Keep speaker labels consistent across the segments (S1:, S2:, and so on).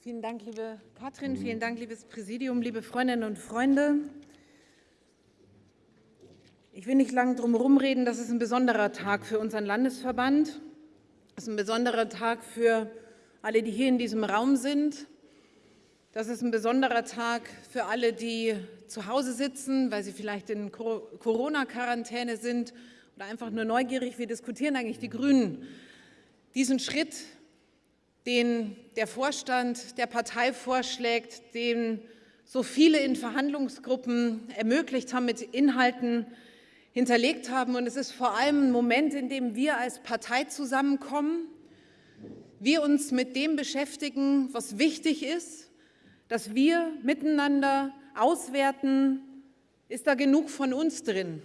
S1: Vielen Dank, liebe Katrin, vielen Dank, liebes Präsidium, liebe Freundinnen und Freunde. Ich will nicht lange drum herum reden, das ist ein besonderer Tag für unseren Landesverband. Das ist ein besonderer Tag für alle, die hier in diesem Raum sind. Das ist ein besonderer Tag für alle, die zu Hause sitzen, weil sie vielleicht in Corona-Quarantäne sind oder einfach nur neugierig. Wir diskutieren eigentlich die Grünen diesen Schritt, den der Vorstand der Partei vorschlägt, den so viele in Verhandlungsgruppen ermöglicht haben, mit Inhalten hinterlegt haben. Und es ist vor allem ein Moment, in dem wir als Partei zusammenkommen, wir uns mit dem beschäftigen, was wichtig ist, dass wir miteinander auswerten, ist da genug von uns drin.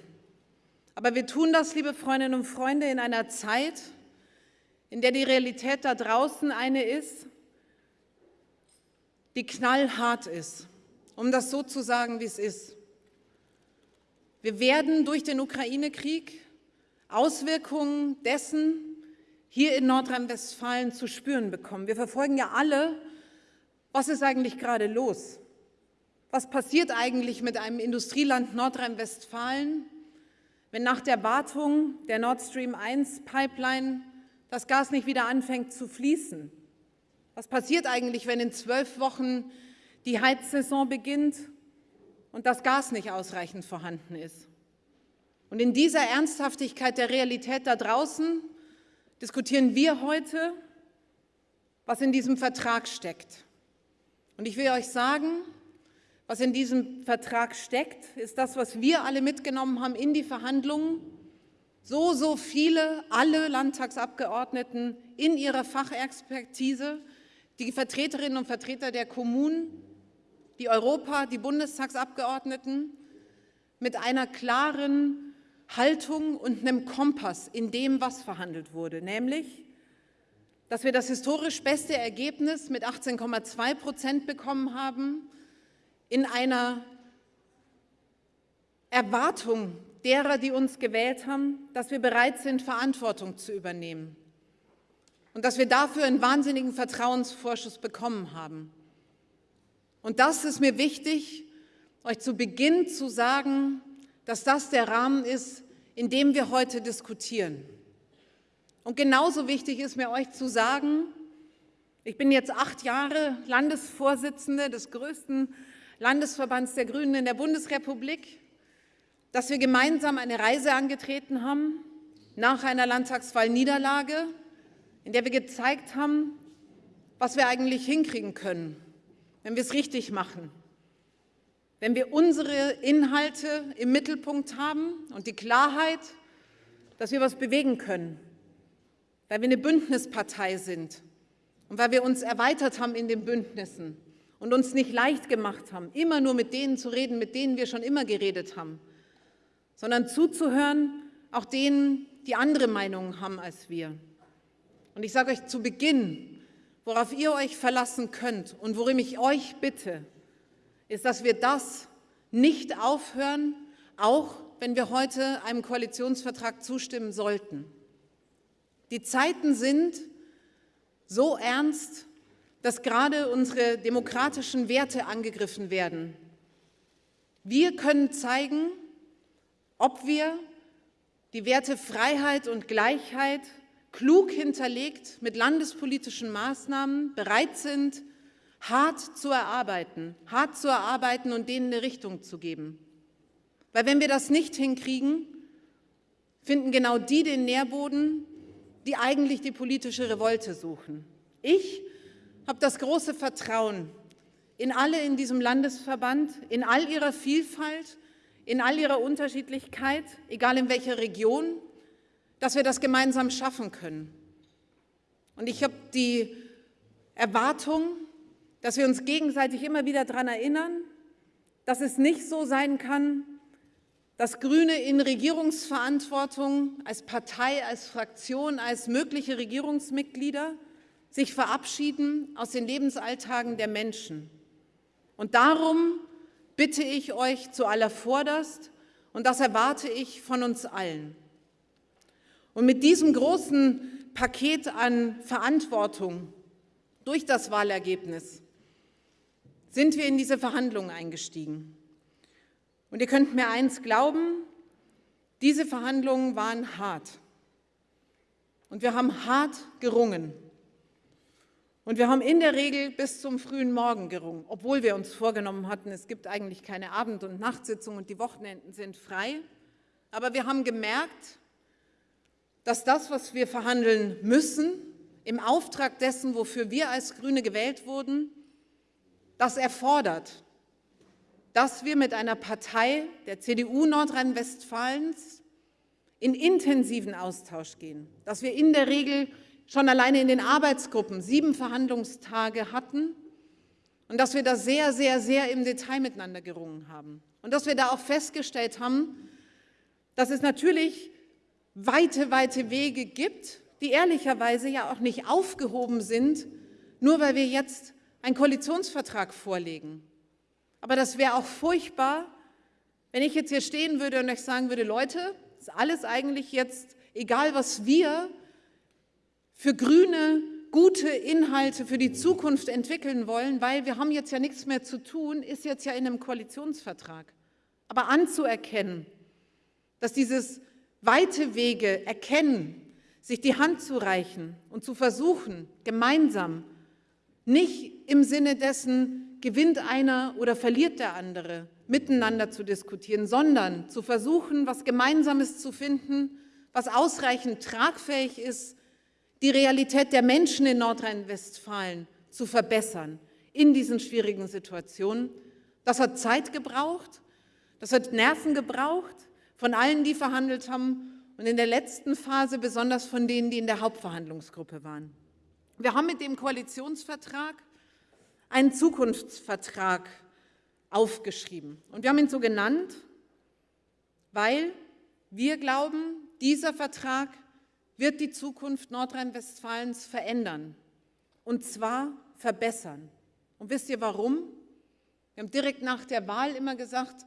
S1: Aber wir tun das, liebe Freundinnen und Freunde, in einer Zeit, in der die Realität da draußen eine ist, die knallhart ist, um das so zu sagen, wie es ist. Wir werden durch den Ukraine-Krieg Auswirkungen dessen hier in Nordrhein-Westfalen zu spüren bekommen. Wir verfolgen ja alle, was ist eigentlich gerade los? Was passiert eigentlich mit einem Industrieland Nordrhein-Westfalen, wenn nach der Wartung der Nord Stream 1 Pipeline das Gas nicht wieder anfängt zu fließen? Was passiert eigentlich, wenn in zwölf Wochen die Heizsaison beginnt und das Gas nicht ausreichend vorhanden ist? Und in dieser Ernsthaftigkeit der Realität da draußen diskutieren wir heute, was in diesem Vertrag steckt. Und ich will euch sagen, was in diesem Vertrag steckt, ist das, was wir alle mitgenommen haben in die Verhandlungen so, so viele, alle Landtagsabgeordneten in ihrer Fachexpertise, die Vertreterinnen und Vertreter der Kommunen, die Europa-, die Bundestagsabgeordneten, mit einer klaren Haltung und einem Kompass in dem, was verhandelt wurde, nämlich, dass wir das historisch beste Ergebnis mit 18,2 Prozent bekommen haben, in einer Erwartung derer, die uns gewählt haben, dass wir bereit sind, Verantwortung zu übernehmen und dass wir dafür einen wahnsinnigen Vertrauensvorschuss bekommen haben. Und das ist mir wichtig, euch zu Beginn zu sagen, dass das der Rahmen ist, in dem wir heute diskutieren. Und genauso wichtig ist mir euch zu sagen, ich bin jetzt acht Jahre Landesvorsitzende des größten Landesverbands der Grünen in der Bundesrepublik dass wir gemeinsam eine Reise angetreten haben nach einer Landtagswahlniederlage, in der wir gezeigt haben, was wir eigentlich hinkriegen können, wenn wir es richtig machen. Wenn wir unsere Inhalte im Mittelpunkt haben und die Klarheit, dass wir was bewegen können, weil wir eine Bündnispartei sind und weil wir uns erweitert haben in den Bündnissen und uns nicht leicht gemacht haben, immer nur mit denen zu reden, mit denen wir schon immer geredet haben, sondern zuzuhören, auch denen, die andere Meinungen haben als wir. Und ich sage euch zu Beginn, worauf ihr euch verlassen könnt und worum ich euch bitte, ist, dass wir das nicht aufhören, auch wenn wir heute einem Koalitionsvertrag zustimmen sollten. Die Zeiten sind so ernst, dass gerade unsere demokratischen Werte angegriffen werden. Wir können zeigen, ob wir die Werte Freiheit und Gleichheit klug hinterlegt mit landespolitischen Maßnahmen bereit sind, hart zu erarbeiten, hart zu erarbeiten und denen eine Richtung zu geben. Weil wenn wir das nicht hinkriegen, finden genau die den Nährboden, die eigentlich die politische Revolte suchen. Ich habe das große Vertrauen in alle in diesem Landesverband, in all ihrer Vielfalt, in all ihrer Unterschiedlichkeit, egal in welcher Region, dass wir das gemeinsam schaffen können. Und ich habe die Erwartung, dass wir uns gegenseitig immer wieder daran erinnern, dass es nicht so sein kann, dass Grüne in Regierungsverantwortung als Partei, als Fraktion, als mögliche Regierungsmitglieder sich verabschieden aus den Lebensalltagen der Menschen. Und darum bitte ich euch zu allervorderst und das erwarte ich von uns allen. Und mit diesem großen Paket an Verantwortung Durch das Wahlergebnis sind wir in diese Verhandlungen eingestiegen. Und ihr könnt mir eins glauben, diese Verhandlungen waren hart. Und wir haben hart gerungen. Und wir haben in der Regel bis zum frühen Morgen gerungen, obwohl wir uns vorgenommen hatten, es gibt eigentlich keine Abend- und Nachtsitzungen und die Wochenenden sind frei. Aber wir haben gemerkt, dass das, was wir verhandeln müssen, im Auftrag dessen, wofür wir als Grüne gewählt wurden, das erfordert, dass wir mit einer Partei der CDU Nordrhein-Westfalens in intensiven Austausch gehen, dass wir in der Regel schon alleine in den Arbeitsgruppen sieben Verhandlungstage hatten und dass wir da sehr, sehr, sehr im Detail miteinander gerungen haben. Und dass wir da auch festgestellt haben, dass es natürlich weite, weite Wege gibt, die ehrlicherweise ja auch nicht aufgehoben sind, nur weil wir jetzt einen Koalitionsvertrag vorlegen. Aber das wäre auch furchtbar, wenn ich jetzt hier stehen würde und euch sagen würde, Leute, ist alles eigentlich jetzt, egal was wir für grüne, gute Inhalte für die Zukunft entwickeln wollen, weil wir haben jetzt ja nichts mehr zu tun, ist jetzt ja in einem Koalitionsvertrag. Aber anzuerkennen, dass dieses weite Wege erkennen, sich die Hand zu reichen und zu versuchen, gemeinsam, nicht im Sinne dessen, gewinnt einer oder verliert der andere, miteinander zu diskutieren, sondern zu versuchen, was Gemeinsames zu finden, was ausreichend tragfähig ist, die Realität der Menschen in Nordrhein-Westfalen zu verbessern in diesen schwierigen Situationen. Das hat Zeit gebraucht, das hat Nerven gebraucht von allen, die verhandelt haben und in der letzten Phase besonders von denen, die in der Hauptverhandlungsgruppe waren. Wir haben mit dem Koalitionsvertrag einen Zukunftsvertrag aufgeschrieben. Und wir haben ihn so genannt, weil wir glauben, dieser Vertrag wird die Zukunft Nordrhein-Westfalens verändern und zwar verbessern. Und wisst ihr warum? Wir haben direkt nach der Wahl immer gesagt,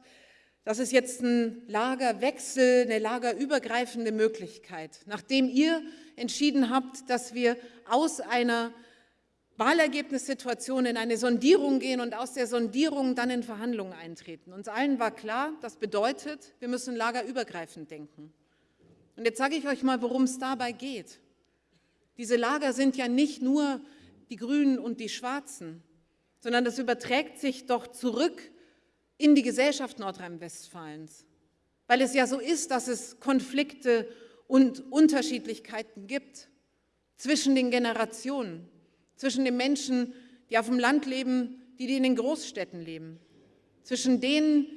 S1: das ist jetzt ein Lagerwechsel, eine lagerübergreifende Möglichkeit. Nachdem ihr entschieden habt, dass wir aus einer Wahlergebnissituation in eine Sondierung gehen und aus der Sondierung dann in Verhandlungen eintreten. Uns allen war klar, das bedeutet, wir müssen lagerübergreifend denken. Und jetzt sage ich euch mal, worum es dabei geht. Diese Lager sind ja nicht nur die Grünen und die Schwarzen, sondern das überträgt sich doch zurück in die Gesellschaft Nordrhein-Westfalens, weil es ja so ist, dass es Konflikte und Unterschiedlichkeiten gibt zwischen den Generationen, zwischen den Menschen, die auf dem Land leben, die, die in den Großstädten leben, zwischen denen,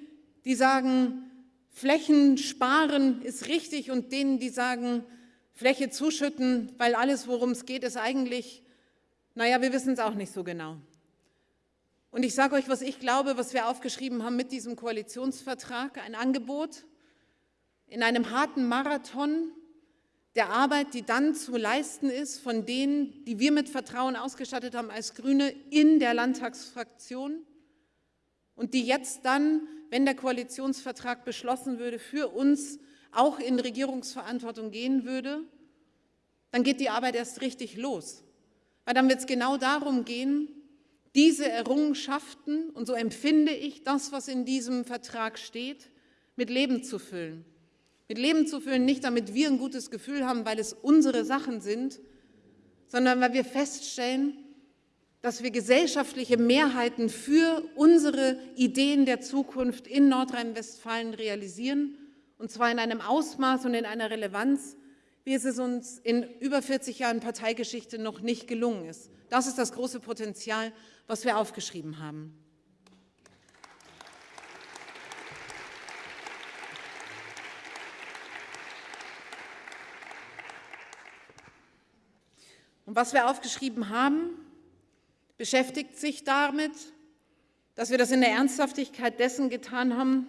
S1: die sagen, Flächen sparen ist richtig und denen, die sagen, Fläche zuschütten, weil alles, worum es geht, ist eigentlich, naja, wir wissen es auch nicht so genau. Und ich sage euch, was ich glaube, was wir aufgeschrieben haben mit diesem Koalitionsvertrag, ein Angebot in einem harten Marathon der Arbeit, die dann zu leisten ist von denen, die wir mit Vertrauen ausgestattet haben als Grüne in der Landtagsfraktion und die jetzt dann wenn der Koalitionsvertrag beschlossen würde, für uns auch in Regierungsverantwortung gehen würde, dann geht die Arbeit erst richtig los. Weil dann wird es genau darum gehen, diese Errungenschaften, und so empfinde ich das, was in diesem Vertrag steht, mit Leben zu füllen. Mit Leben zu füllen, nicht damit wir ein gutes Gefühl haben, weil es unsere Sachen sind, sondern weil wir feststellen, dass wir gesellschaftliche Mehrheiten für unsere Ideen der Zukunft in Nordrhein-Westfalen realisieren, und zwar in einem Ausmaß und in einer Relevanz, wie es uns in über 40 Jahren Parteigeschichte noch nicht gelungen ist. Das ist das große Potenzial, was wir aufgeschrieben haben. Und was wir aufgeschrieben haben, beschäftigt sich damit, dass wir das in der Ernsthaftigkeit dessen getan haben,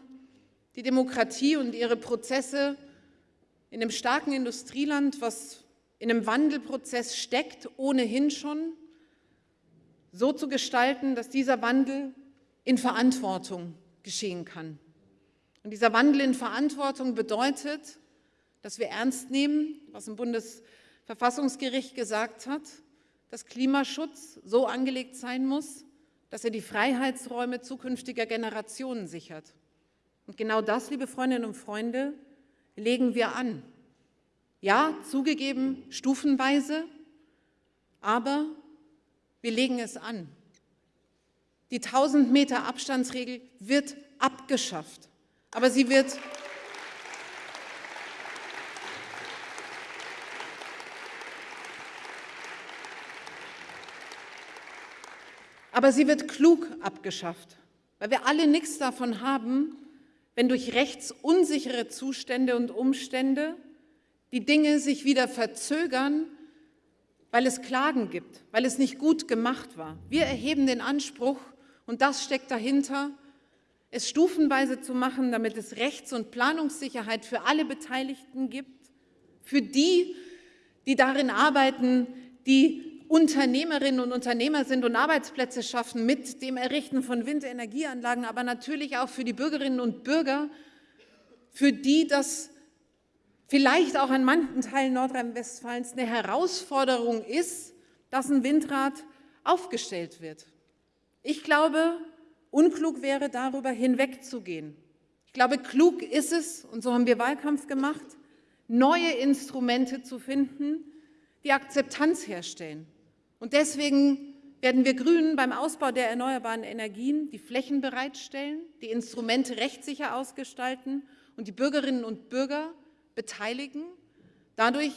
S1: die Demokratie und ihre Prozesse in einem starken Industrieland, was in einem Wandelprozess steckt, ohnehin schon, so zu gestalten, dass dieser Wandel in Verantwortung geschehen kann. Und dieser Wandel in Verantwortung bedeutet, dass wir ernst nehmen, was ein Bundesverfassungsgericht gesagt hat, dass Klimaschutz so angelegt sein muss, dass er die Freiheitsräume zukünftiger Generationen sichert. Und genau das, liebe Freundinnen und Freunde, legen wir an. Ja, zugegeben, stufenweise, aber wir legen es an. Die 1000 Meter Abstandsregel wird abgeschafft, aber sie wird Aber sie wird klug abgeschafft, weil wir alle nichts davon haben, wenn durch rechtsunsichere Zustände und Umstände die Dinge sich wieder verzögern, weil es Klagen gibt, weil es nicht gut gemacht war. Wir erheben den Anspruch, und das steckt dahinter, es stufenweise zu machen, damit es Rechts- und Planungssicherheit für alle Beteiligten gibt, für die, die darin arbeiten, die Unternehmerinnen und Unternehmer sind und Arbeitsplätze schaffen mit dem Errichten von Windenergieanlagen, aber natürlich auch für die Bürgerinnen und Bürger, für die das vielleicht auch an manchen Teilen Nordrhein-Westfalens eine Herausforderung ist, dass ein Windrad aufgestellt wird. Ich glaube, unklug wäre, darüber hinwegzugehen. Ich glaube, klug ist es, und so haben wir Wahlkampf gemacht, neue Instrumente zu finden, die Akzeptanz herstellen. Und deswegen werden wir Grünen beim Ausbau der erneuerbaren Energien die Flächen bereitstellen, die Instrumente rechtssicher ausgestalten und die Bürgerinnen und Bürger beteiligen, dadurch,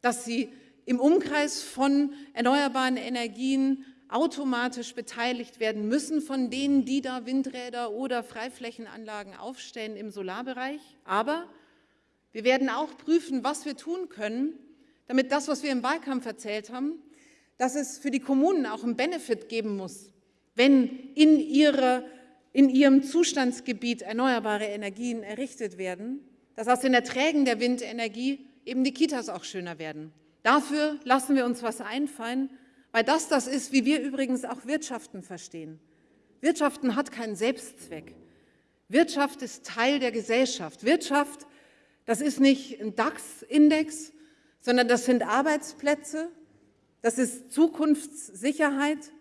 S1: dass sie im Umkreis von erneuerbaren Energien automatisch beteiligt werden müssen von denen, die da Windräder oder Freiflächenanlagen aufstellen im Solarbereich. Aber wir werden auch prüfen, was wir tun können, damit das, was wir im Wahlkampf erzählt haben, dass es für die Kommunen auch einen Benefit geben muss, wenn in, ihre, in ihrem Zustandsgebiet erneuerbare Energien errichtet werden, dass aus den Erträgen der Windenergie eben die Kitas auch schöner werden. Dafür lassen wir uns was einfallen, weil das das ist, wie wir übrigens auch Wirtschaften verstehen. Wirtschaften hat keinen Selbstzweck. Wirtschaft ist Teil der Gesellschaft. Wirtschaft, das ist nicht ein DAX-Index, sondern das sind Arbeitsplätze, das ist Zukunftssicherheit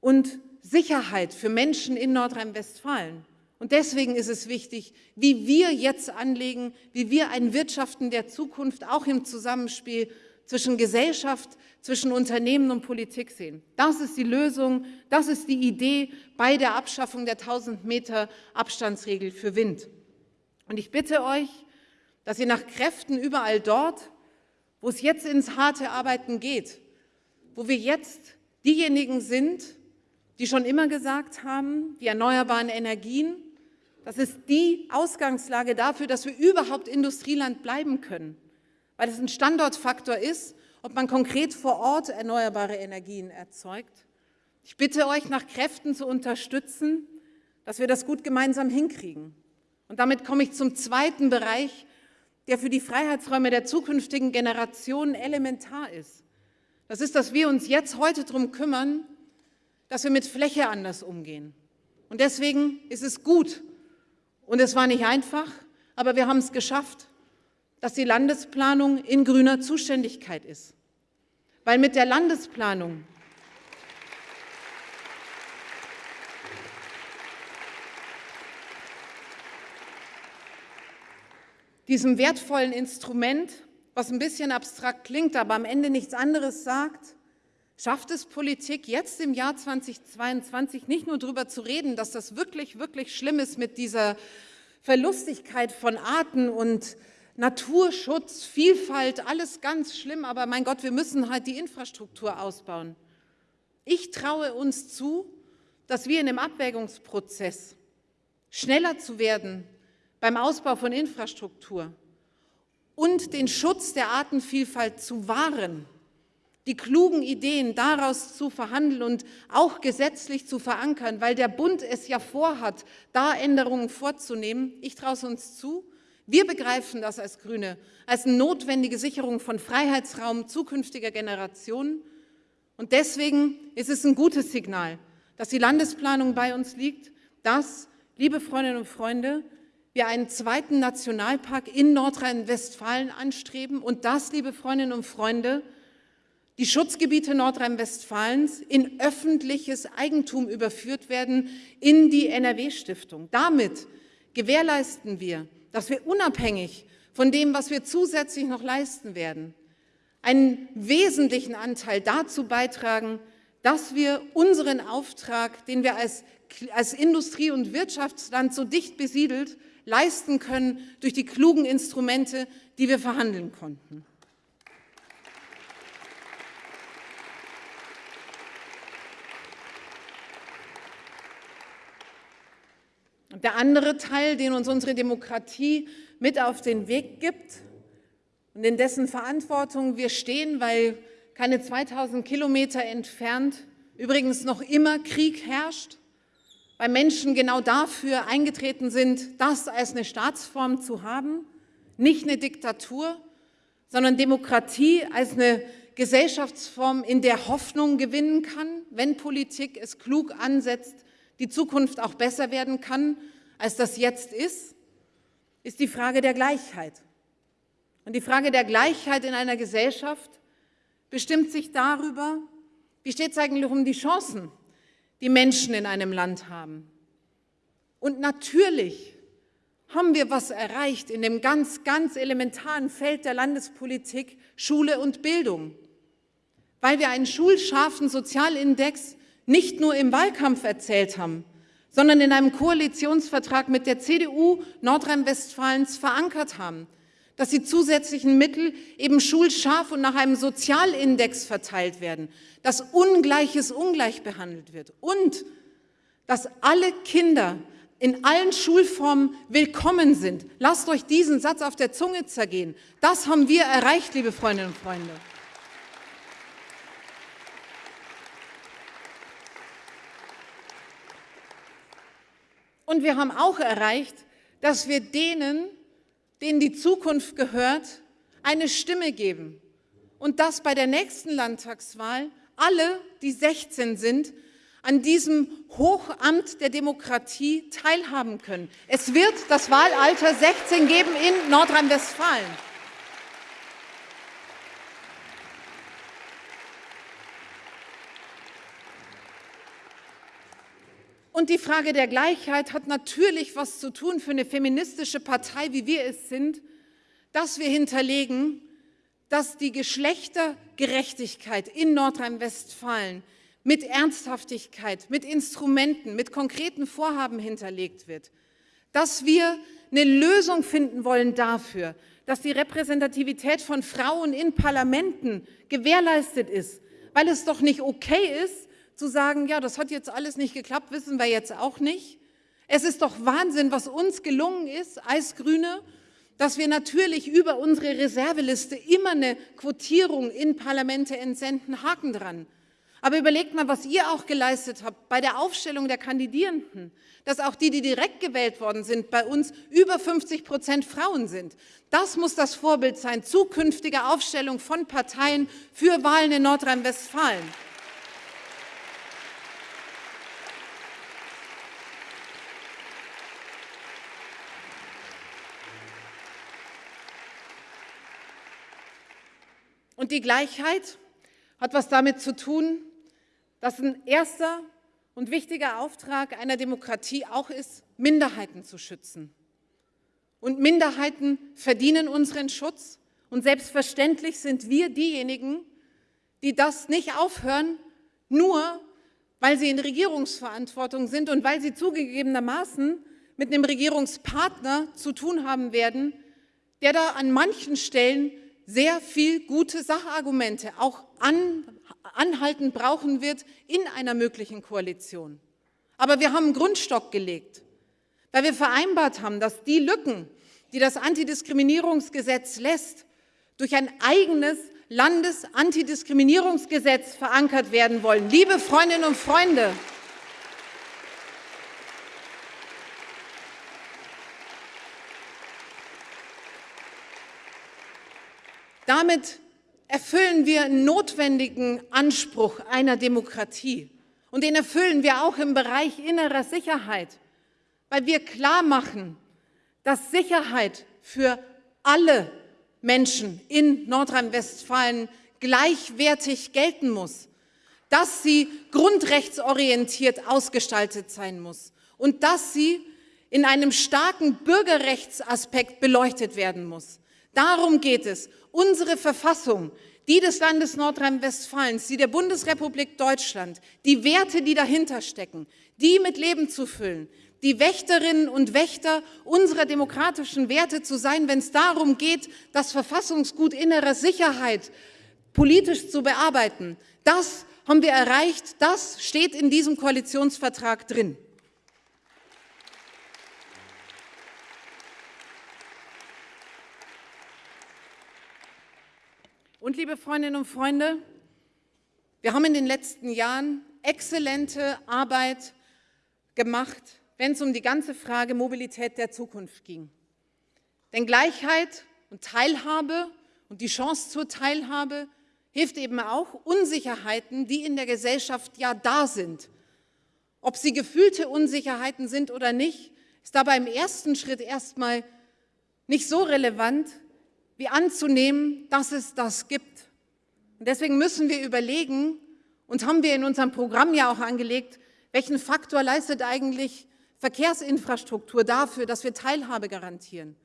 S1: und Sicherheit für Menschen in Nordrhein-Westfalen. Und deswegen ist es wichtig, wie wir jetzt anlegen, wie wir ein Wirtschaften der Zukunft auch im Zusammenspiel zwischen Gesellschaft, zwischen Unternehmen und Politik sehen. Das ist die Lösung, das ist die Idee bei der Abschaffung der 1000 Meter Abstandsregel für Wind. Und ich bitte euch, dass ihr nach Kräften überall dort, wo es jetzt ins harte Arbeiten geht, wo wir jetzt diejenigen sind, die schon immer gesagt haben, die erneuerbaren Energien, das ist die Ausgangslage dafür, dass wir überhaupt Industrieland bleiben können, weil es ein Standortfaktor ist, ob man konkret vor Ort erneuerbare Energien erzeugt. Ich bitte euch, nach Kräften zu unterstützen, dass wir das gut gemeinsam hinkriegen. Und damit komme ich zum zweiten Bereich, der für die Freiheitsräume der zukünftigen Generationen elementar ist. Das ist, dass wir uns jetzt heute darum kümmern, dass wir mit Fläche anders umgehen. Und deswegen ist es gut, und es war nicht einfach, aber wir haben es geschafft, dass die Landesplanung in grüner Zuständigkeit ist. Weil mit der Landesplanung diesem wertvollen Instrument was ein bisschen abstrakt klingt, aber am Ende nichts anderes sagt, schafft es Politik jetzt im Jahr 2022 nicht nur darüber zu reden, dass das wirklich, wirklich schlimm ist mit dieser Verlustigkeit von Arten und Naturschutz, Vielfalt, alles ganz schlimm, aber mein Gott, wir müssen halt die Infrastruktur ausbauen. Ich traue uns zu, dass wir in dem Abwägungsprozess schneller zu werden beim Ausbau von Infrastruktur, und den Schutz der Artenvielfalt zu wahren, die klugen Ideen daraus zu verhandeln und auch gesetzlich zu verankern, weil der Bund es ja vorhat, da Änderungen vorzunehmen. Ich traue es uns zu. Wir begreifen das als Grüne als notwendige Sicherung von Freiheitsraum zukünftiger Generationen. Und deswegen ist es ein gutes Signal, dass die Landesplanung bei uns liegt, dass, liebe Freundinnen und Freunde, wir einen zweiten Nationalpark in Nordrhein-Westfalen anstreben und das, liebe Freundinnen und Freunde, die Schutzgebiete Nordrhein-Westfalens in öffentliches Eigentum überführt werden in die NRW-Stiftung. Damit gewährleisten wir, dass wir unabhängig von dem, was wir zusätzlich noch leisten werden, einen wesentlichen Anteil dazu beitragen, dass wir unseren Auftrag, den wir als, als Industrie- und Wirtschaftsland so dicht besiedelt leisten können, durch die klugen Instrumente, die wir verhandeln konnten. Der andere Teil, den uns unsere Demokratie mit auf den Weg gibt und in dessen Verantwortung wir stehen, weil keine 2000 Kilometer entfernt übrigens noch immer Krieg herrscht, weil Menschen genau dafür eingetreten sind, das als eine Staatsform zu haben, nicht eine Diktatur, sondern Demokratie als eine Gesellschaftsform, in der Hoffnung gewinnen kann, wenn Politik es klug ansetzt, die Zukunft auch besser werden kann, als das jetzt ist, ist die Frage der Gleichheit. Und die Frage der Gleichheit in einer Gesellschaft bestimmt sich darüber, wie steht es eigentlich um die Chancen, die Menschen in einem Land haben. Und natürlich haben wir was erreicht in dem ganz, ganz elementaren Feld der Landespolitik Schule und Bildung, weil wir einen schulscharfen Sozialindex nicht nur im Wahlkampf erzählt haben, sondern in einem Koalitionsvertrag mit der CDU Nordrhein-Westfalens verankert haben, dass die zusätzlichen Mittel eben schulscharf und nach einem Sozialindex verteilt werden, dass Ungleiches ungleich behandelt wird und dass alle Kinder in allen Schulformen willkommen sind. Lasst euch diesen Satz auf der Zunge zergehen. Das haben wir erreicht, liebe Freundinnen und Freunde. Und wir haben auch erreicht, dass wir denen, denen die Zukunft gehört, eine Stimme geben. Und dass bei der nächsten Landtagswahl alle, die 16 sind, an diesem Hochamt der Demokratie teilhaben können. Es wird das Wahlalter 16 geben in Nordrhein-Westfalen. Und die Frage der Gleichheit hat natürlich was zu tun für eine feministische Partei, wie wir es sind, dass wir hinterlegen, dass die Geschlechtergerechtigkeit in Nordrhein-Westfalen mit Ernsthaftigkeit, mit Instrumenten, mit konkreten Vorhaben hinterlegt wird. Dass wir eine Lösung finden wollen dafür, dass die Repräsentativität von Frauen in Parlamenten gewährleistet ist, weil es doch nicht okay ist, zu sagen, ja, das hat jetzt alles nicht geklappt, wissen wir jetzt auch nicht. Es ist doch Wahnsinn, was uns gelungen ist als Grüne, dass wir natürlich über unsere Reserveliste immer eine Quotierung in Parlamente entsenden, Haken dran. Aber überlegt mal, was ihr auch geleistet habt bei der Aufstellung der Kandidierenden, dass auch die, die direkt gewählt worden sind, bei uns über 50 Prozent Frauen sind. Das muss das Vorbild sein, zukünftige Aufstellung von Parteien für Wahlen in Nordrhein-Westfalen. Und die Gleichheit hat was damit zu tun, dass ein erster und wichtiger Auftrag einer Demokratie auch ist, Minderheiten zu schützen. Und Minderheiten verdienen unseren Schutz. Und selbstverständlich sind wir diejenigen, die das nicht aufhören, nur weil sie in Regierungsverantwortung sind und weil sie zugegebenermaßen mit einem Regierungspartner zu tun haben werden, der da an manchen Stellen sehr viel gute Sachargumente auch an, anhaltend brauchen wird in einer möglichen Koalition. Aber wir haben einen Grundstock gelegt, weil wir vereinbart haben, dass die Lücken, die das Antidiskriminierungsgesetz lässt, durch ein eigenes Landesantidiskriminierungsgesetz verankert werden wollen. Liebe Freundinnen und Freunde, Damit erfüllen wir einen notwendigen Anspruch einer Demokratie. Und den erfüllen wir auch im Bereich innerer Sicherheit, weil wir klar machen, dass Sicherheit für alle Menschen in Nordrhein-Westfalen gleichwertig gelten muss, dass sie grundrechtsorientiert ausgestaltet sein muss und dass sie in einem starken Bürgerrechtsaspekt beleuchtet werden muss. Darum geht es. Unsere Verfassung, die des Landes Nordrhein-Westfalens, die der Bundesrepublik Deutschland, die Werte, die dahinter stecken, die mit Leben zu füllen, die Wächterinnen und Wächter unserer demokratischen Werte zu sein, wenn es darum geht, das Verfassungsgut innerer Sicherheit politisch zu bearbeiten. Das haben wir erreicht, das steht in diesem Koalitionsvertrag drin. Und liebe Freundinnen und Freunde, wir haben in den letzten Jahren exzellente Arbeit gemacht wenn es um die ganze Frage Mobilität der Zukunft ging. Denn Gleichheit und Teilhabe und die Chance zur Teilhabe hilft eben auch Unsicherheiten, die in der Gesellschaft ja da sind. Ob sie gefühlte Unsicherheiten sind oder nicht, ist dabei im ersten Schritt erstmal nicht so relevant, wie anzunehmen, dass es das gibt. Und deswegen müssen wir überlegen, und haben wir in unserem Programm ja auch angelegt, welchen Faktor leistet eigentlich Verkehrsinfrastruktur dafür, dass wir Teilhabe garantieren?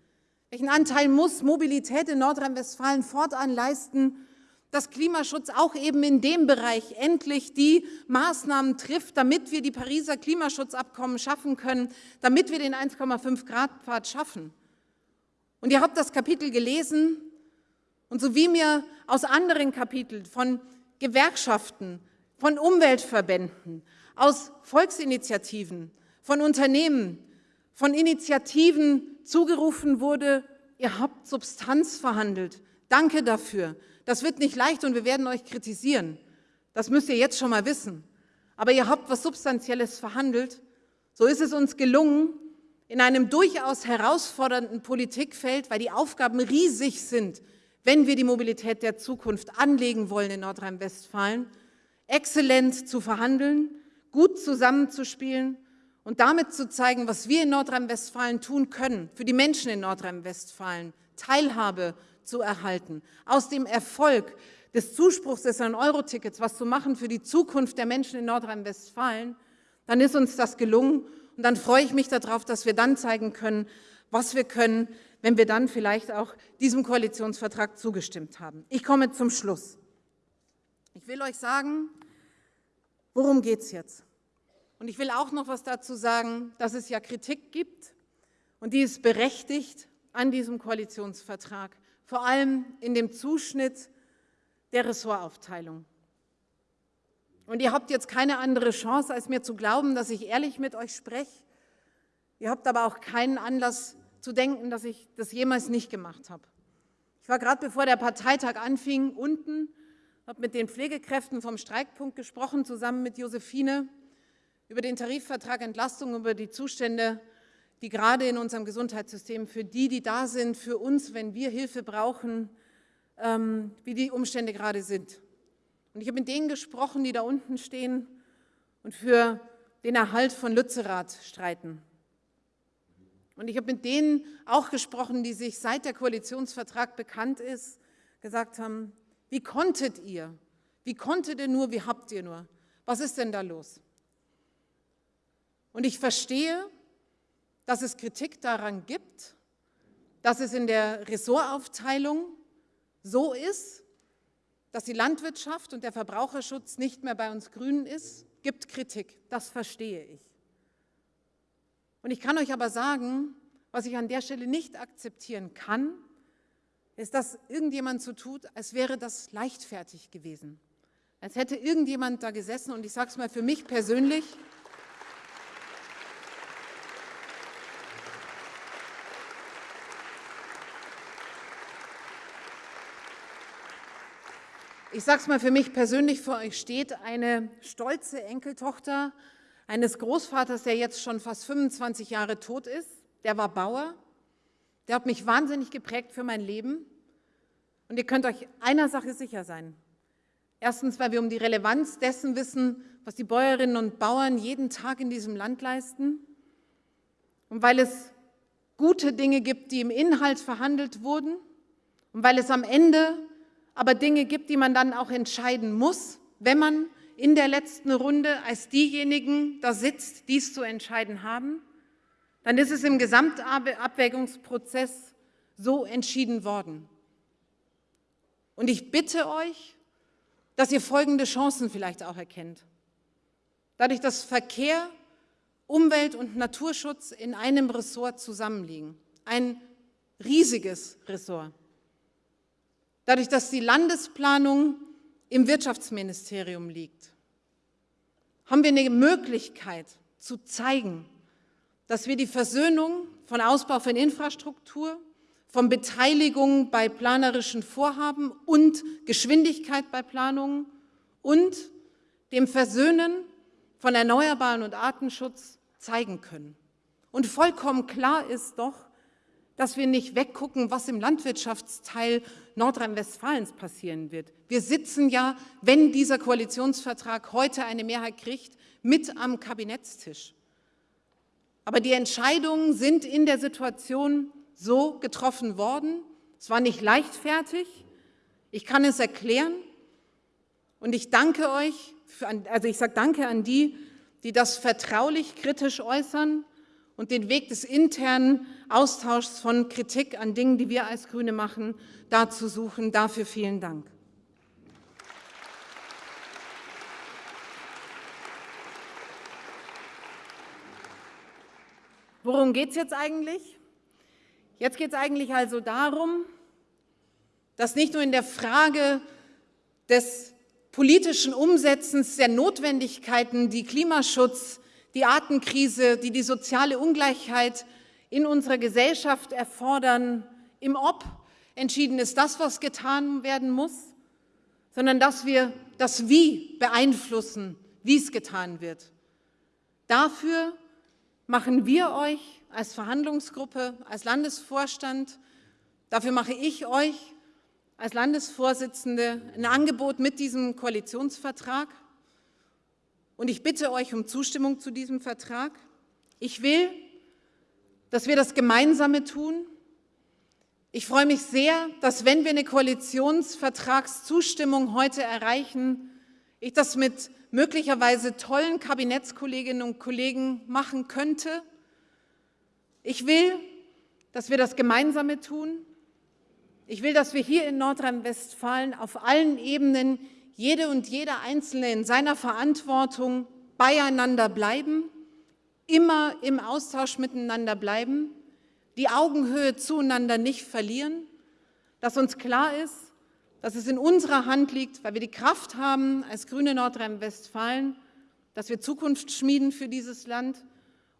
S1: Welchen Anteil muss Mobilität in Nordrhein-Westfalen fortan leisten, dass Klimaschutz auch eben in dem Bereich endlich die Maßnahmen trifft, damit wir die Pariser Klimaschutzabkommen schaffen können, damit wir den 1,5 Grad Pfad schaffen. Und ihr habt das Kapitel gelesen und so wie mir aus anderen Kapiteln von Gewerkschaften, von Umweltverbänden, aus Volksinitiativen, von Unternehmen, von Initiativen zugerufen wurde, ihr habt Substanz verhandelt. Danke dafür. Das wird nicht leicht und wir werden euch kritisieren. Das müsst ihr jetzt schon mal wissen. Aber ihr habt was Substanzielles verhandelt. So ist es uns gelungen, in einem durchaus herausfordernden Politikfeld, weil die Aufgaben riesig sind, wenn wir die Mobilität der Zukunft anlegen wollen in Nordrhein-Westfalen, exzellent zu verhandeln, gut zusammenzuspielen und damit zu zeigen, was wir in Nordrhein-Westfalen tun können, für die Menschen in Nordrhein-Westfalen Teilhabe zu erhalten, aus dem Erfolg des Zuspruchs des 9-Euro-Tickets was zu machen für die Zukunft der Menschen in Nordrhein-Westfalen, dann ist uns das gelungen und dann freue ich mich darauf, dass wir dann zeigen können, was wir können, wenn wir dann vielleicht auch diesem Koalitionsvertrag zugestimmt haben. Ich komme zum Schluss. Ich will euch sagen, worum geht es jetzt? Und ich will auch noch was dazu sagen, dass es ja Kritik gibt und die ist berechtigt an diesem Koalitionsvertrag, vor allem in dem Zuschnitt der Ressortaufteilung. Und ihr habt jetzt keine andere Chance, als mir zu glauben, dass ich ehrlich mit euch spreche. Ihr habt aber auch keinen Anlass zu denken, dass ich das jemals nicht gemacht habe. Ich war gerade bevor der Parteitag anfing unten, habe mit den Pflegekräften vom Streikpunkt gesprochen, zusammen mit Josephine über den Tarifvertrag Entlastung, über die Zustände, die gerade in unserem Gesundheitssystem für die, die da sind, für uns, wenn wir Hilfe brauchen, ähm, wie die Umstände gerade sind. Und ich habe mit denen gesprochen, die da unten stehen und für den Erhalt von Lützerath streiten. Und ich habe mit denen auch gesprochen, die sich seit der Koalitionsvertrag bekannt ist, gesagt haben, wie konntet ihr? Wie konntet ihr nur? Wie habt ihr nur? Was ist denn da los? Und ich verstehe, dass es Kritik daran gibt, dass es in der Ressortaufteilung so ist, dass die Landwirtschaft und der Verbraucherschutz nicht mehr bei uns Grünen ist, gibt Kritik. Das verstehe ich. Und ich kann euch aber sagen, was ich an der Stelle nicht akzeptieren kann, ist, dass irgendjemand so tut, als wäre das leichtfertig gewesen. Als hätte irgendjemand da gesessen und ich sage es mal für mich persönlich, Ich sage es mal für mich persönlich, vor euch steht eine stolze Enkeltochter eines Großvaters, der jetzt schon fast 25 Jahre tot ist. Der war Bauer. Der hat mich wahnsinnig geprägt für mein Leben. Und ihr könnt euch einer Sache sicher sein. Erstens, weil wir um die Relevanz dessen wissen, was die Bäuerinnen und Bauern jeden Tag in diesem Land leisten. Und weil es gute Dinge gibt, die im Inhalt verhandelt wurden. Und weil es am Ende aber Dinge gibt, die man dann auch entscheiden muss, wenn man in der letzten Runde als diejenigen da sitzt, die es zu entscheiden haben, dann ist es im Gesamtabwägungsprozess so entschieden worden. Und ich bitte euch, dass ihr folgende Chancen vielleicht auch erkennt. Dadurch, dass Verkehr, Umwelt und Naturschutz in einem Ressort zusammenliegen, ein riesiges Ressort. Dadurch, dass die Landesplanung im Wirtschaftsministerium liegt, haben wir eine Möglichkeit zu zeigen, dass wir die Versöhnung von Ausbau von Infrastruktur, von Beteiligung bei planerischen Vorhaben und Geschwindigkeit bei Planungen und dem Versöhnen von Erneuerbaren und Artenschutz zeigen können. Und vollkommen klar ist doch, dass wir nicht weggucken, was im Landwirtschaftsteil Nordrhein-Westfalens passieren wird. Wir sitzen ja, wenn dieser Koalitionsvertrag heute eine Mehrheit kriegt, mit am Kabinettstisch. Aber die Entscheidungen sind in der Situation so getroffen worden. Es war nicht leichtfertig. Ich kann es erklären. Und ich danke euch, also ich sage Danke an die, die das vertraulich kritisch äußern und den Weg des internen Austauschs von Kritik an Dingen, die wir als Grüne machen, dazu suchen. Dafür vielen Dank. Worum geht es jetzt eigentlich? Jetzt geht es eigentlich also darum, dass nicht nur in der Frage des politischen Umsetzens der Notwendigkeiten, die Klimaschutz, die Artenkrise, die die soziale Ungleichheit in unserer Gesellschaft erfordern, im Ob entschieden ist, das, was getan werden muss, sondern dass wir das Wie beeinflussen, wie es getan wird. Dafür machen wir euch als Verhandlungsgruppe, als Landesvorstand, dafür mache ich euch als Landesvorsitzende ein Angebot mit diesem Koalitionsvertrag und ich bitte euch um Zustimmung zu diesem Vertrag. Ich will, dass wir das Gemeinsame tun. Ich freue mich sehr, dass wenn wir eine Koalitionsvertragszustimmung heute erreichen, ich das mit möglicherweise tollen Kabinettskolleginnen und Kollegen machen könnte, ich will, dass wir das Gemeinsame tun. Ich will, dass wir hier in Nordrhein-Westfalen auf allen Ebenen jede und jeder Einzelne in seiner Verantwortung beieinander bleiben, immer im Austausch miteinander bleiben, die Augenhöhe zueinander nicht verlieren, dass uns klar ist, dass es in unserer Hand liegt, weil wir die Kraft haben als Grüne Nordrhein-Westfalen, dass wir Zukunft schmieden für dieses Land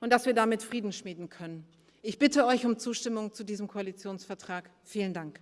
S1: und dass wir damit Frieden schmieden können. Ich bitte euch um Zustimmung zu diesem Koalitionsvertrag. Vielen Dank.